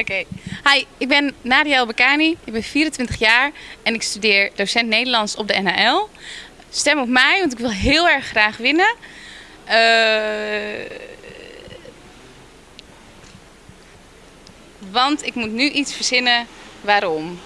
Oké. Hi, ik ben Nadia Elbekani. Ik ben 24 jaar en ik studeer docent Nederlands op de NHL. Stem op mij, want ik wil heel erg graag winnen. Eh, want ik moet nu iets verzinnen waarom.